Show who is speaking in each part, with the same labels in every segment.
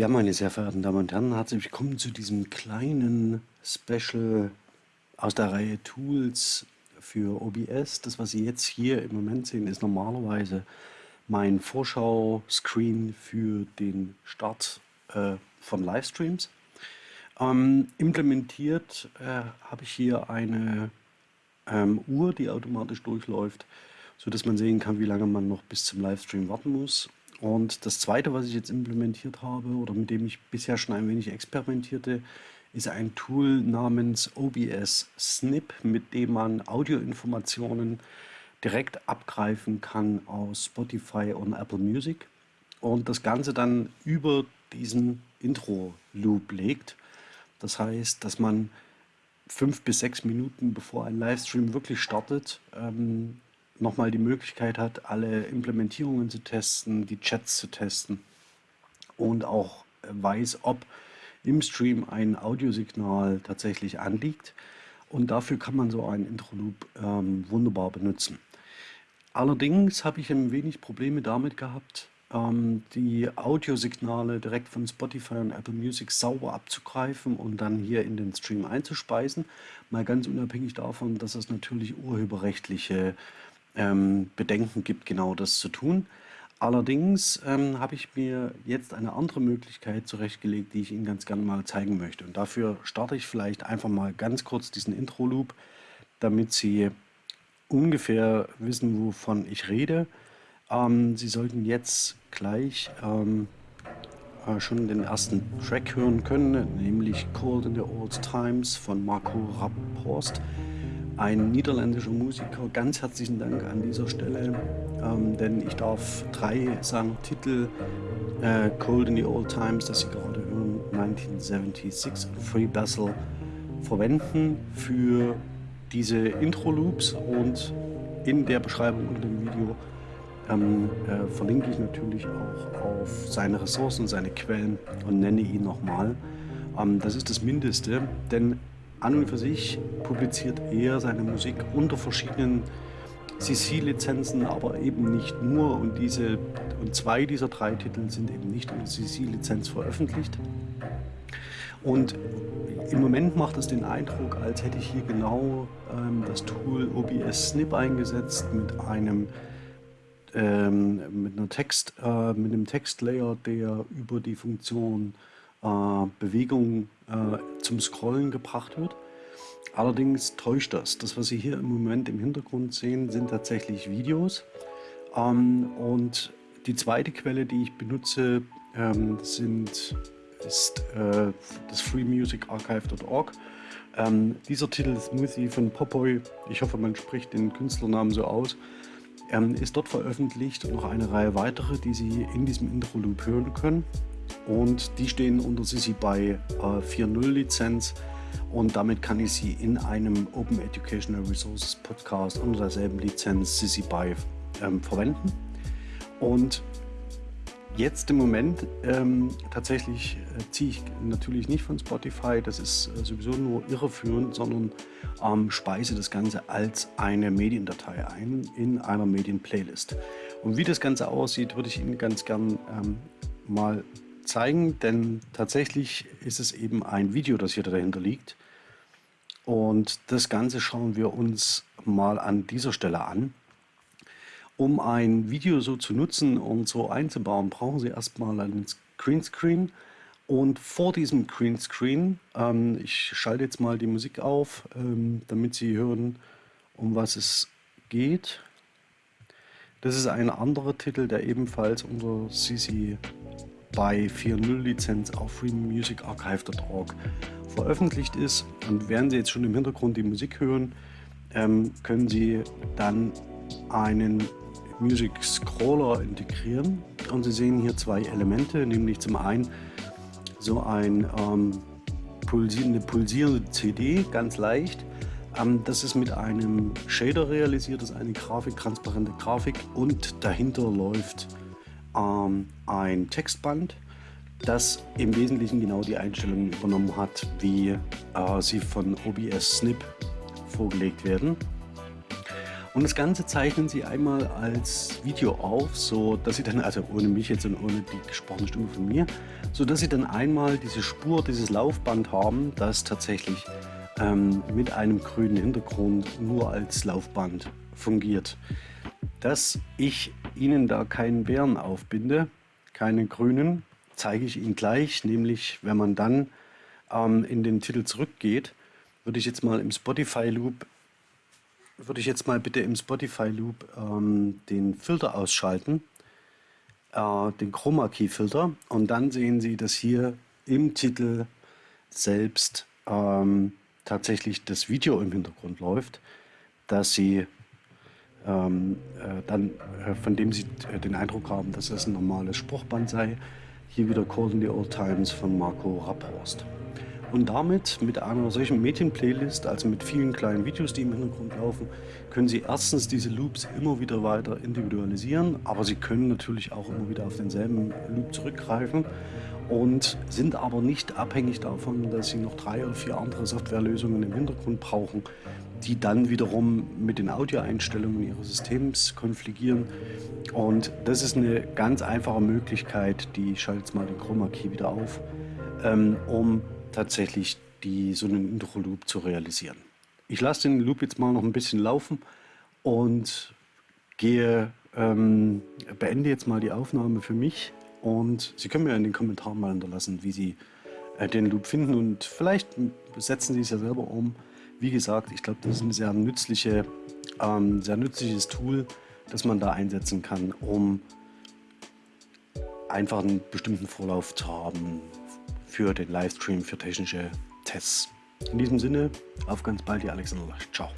Speaker 1: Ja, meine sehr verehrten Damen und Herren, herzlich willkommen zu diesem kleinen Special aus der Reihe Tools für OBS. Das, was Sie jetzt hier im Moment sehen, ist normalerweise mein Vorschau-Screen für den Start äh, von Livestreams. Ähm, implementiert äh, habe ich hier eine ähm, Uhr, die automatisch durchläuft, sodass man sehen kann, wie lange man noch bis zum Livestream warten muss. Und das zweite, was ich jetzt implementiert habe oder mit dem ich bisher schon ein wenig experimentierte, ist ein Tool namens OBS Snip, mit dem man Audioinformationen direkt abgreifen kann aus Spotify und Apple Music und das Ganze dann über diesen Intro-Loop legt. Das heißt, dass man fünf bis sechs Minuten bevor ein Livestream wirklich startet, ähm, nochmal die Möglichkeit hat, alle Implementierungen zu testen, die Chats zu testen und auch weiß, ob im Stream ein Audiosignal tatsächlich anliegt. Und dafür kann man so einen Intro-Loop ähm, wunderbar benutzen. Allerdings habe ich ein wenig Probleme damit gehabt, ähm, die Audiosignale direkt von Spotify und Apple Music sauber abzugreifen und dann hier in den Stream einzuspeisen. Mal ganz unabhängig davon, dass es natürlich urheberrechtliche ähm, Bedenken gibt, genau das zu tun. Allerdings ähm, habe ich mir jetzt eine andere Möglichkeit zurechtgelegt, die ich Ihnen ganz gerne mal zeigen möchte. Und dafür starte ich vielleicht einfach mal ganz kurz diesen Intro-Loop, damit Sie ungefähr wissen, wovon ich rede. Ähm, Sie sollten jetzt gleich ähm, äh, schon den ersten Track hören können, nämlich Cold in the Old Times von Marco Rapphorst ein niederländischer Musiker. Ganz herzlichen Dank an dieser Stelle, ähm, denn ich darf drei seiner Titel, äh, Cold in the Old Times, das Sie gerade hören, 1976 und Free Basil, verwenden für diese Intro-Loops und in der Beschreibung unter dem Video ähm, äh, verlinke ich natürlich auch auf seine Ressourcen, seine Quellen und nenne ihn nochmal. Ähm, das ist das Mindeste, denn an und für sich publiziert er seine Musik unter verschiedenen CC-Lizenzen, aber eben nicht nur. Und, diese, und zwei dieser drei Titel sind eben nicht unter CC-Lizenz veröffentlicht. Und im Moment macht es den Eindruck, als hätte ich hier genau ähm, das Tool OBS Snip eingesetzt mit einem ähm, mit einer Text, äh, mit einem Textlayer, der über die Funktion Bewegung äh, zum Scrollen gebracht wird. Allerdings täuscht das. Das, was Sie hier im Moment im Hintergrund sehen, sind tatsächlich Videos. Ähm, und die zweite Quelle, die ich benutze, ähm, sind, ist äh, das freemusicarchive.org. Ähm, dieser Titel Smoothie von Popoy, ich hoffe man spricht den Künstlernamen so aus, ist dort veröffentlicht und noch eine Reihe weitere, die Sie in diesem Intro-Loop hören können und die stehen unter CC BY äh, 4.0 Lizenz und damit kann ich sie in einem Open Educational Resources Podcast unter derselben Lizenz CC BY ähm, verwenden. Und jetzt im Moment ähm, tatsächlich äh, ziehe ich natürlich nicht von Spotify, das ist äh, sowieso nur irreführend, sondern ähm, speise das Ganze als eine Mediendatei ein in einer Medienplaylist. Und wie das Ganze aussieht, würde ich Ihnen ganz gern ähm, mal zeigen, denn tatsächlich ist es eben ein Video, das hier dahinter liegt. Und das Ganze schauen wir uns mal an dieser Stelle an. Um ein Video so zu nutzen und so einzubauen, brauchen Sie erstmal einen Greenscreen. Und vor diesem Greenscreen, ähm, ich schalte jetzt mal die Musik auf, ähm, damit Sie hören, um was es geht. Das ist ein anderer Titel, der ebenfalls unter CC bei 4.0 Lizenz auf freemusicarchive.org veröffentlicht ist. Und während Sie jetzt schon im Hintergrund die Musik hören, ähm, können Sie dann einen Music Scroller integrieren. Und Sie sehen hier zwei Elemente, nämlich zum einen so ein ähm, pulsierende, pulsierende CD, ganz leicht. Ähm, das ist mit einem Shader realisiert, das ist eine Grafik, transparente Grafik und dahinter läuft ähm, ein Textband, das im Wesentlichen genau die Einstellungen übernommen hat, wie äh, sie von OBS Snip vorgelegt werden. Und das Ganze zeichnen Sie einmal als Video auf, so dass Sie dann, also ohne mich jetzt und ohne die gesprochene Stimme von mir, so dass Sie dann einmal diese Spur, dieses Laufband haben, das tatsächlich ähm, mit einem grünen Hintergrund nur als Laufband fungiert. Dass ich Ihnen da keinen Bären aufbinde, keine grünen, zeige ich Ihnen gleich, nämlich wenn man dann ähm, in den Titel zurückgeht, würde ich jetzt mal im Spotify Loop würde ich jetzt mal bitte im Spotify Loop ähm, den Filter ausschalten, äh, den Chroma Key Filter und dann sehen Sie, dass hier im Titel selbst ähm, tatsächlich das Video im Hintergrund läuft, dass Sie ähm, äh, dann, äh, von dem Sie äh, den Eindruck haben, dass es ein normales Spruchband sei. Hier wieder Call in the Old Times von Marco Rapphorst. Und damit, mit einer solchen Medienplaylist, also mit vielen kleinen Videos, die im Hintergrund laufen, können Sie erstens diese Loops immer wieder weiter individualisieren, aber Sie können natürlich auch immer wieder auf denselben Loop zurückgreifen und sind aber nicht abhängig davon, dass Sie noch drei oder vier andere Softwarelösungen im Hintergrund brauchen, die dann wiederum mit den Audioeinstellungen Ihres Systems konfligieren. Und das ist eine ganz einfache Möglichkeit, die ich schalte jetzt mal den Chroma Key wieder auf, ähm, um tatsächlich die, so einen Intro-Loop zu realisieren. Ich lasse den Loop jetzt mal noch ein bisschen laufen und gehe, ähm, beende jetzt mal die Aufnahme für mich und Sie können mir in den Kommentaren mal hinterlassen, wie Sie äh, den Loop finden und vielleicht setzen Sie es ja selber um. Wie gesagt, ich glaube, das ist ein sehr, nützliche, ähm, sehr nützliches Tool, das man da einsetzen kann, um einfach einen bestimmten Vorlauf zu haben, für den Livestream, für technische Tests. In diesem Sinne, auf ganz bald, ihr Alexander. Ciao.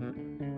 Speaker 1: Mm-hmm.